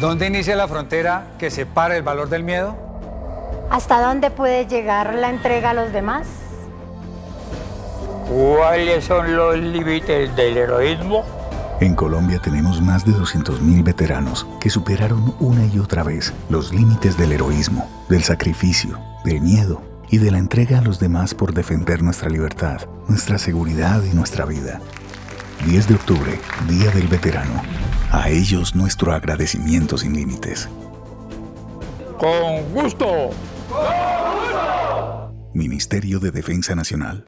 ¿Dónde inicia la frontera que separa el valor del miedo? ¿Hasta dónde puede llegar la entrega a los demás? ¿Cuáles son los límites del heroísmo? En Colombia tenemos más de 200.000 veteranos que superaron una y otra vez los límites del heroísmo, del sacrificio, del miedo y de la entrega a los demás por defender nuestra libertad, nuestra seguridad y nuestra vida. 10 de octubre, Día del Veterano. A ellos nuestro agradecimiento sin límites. Con gusto. Ministerio de Defensa Nacional.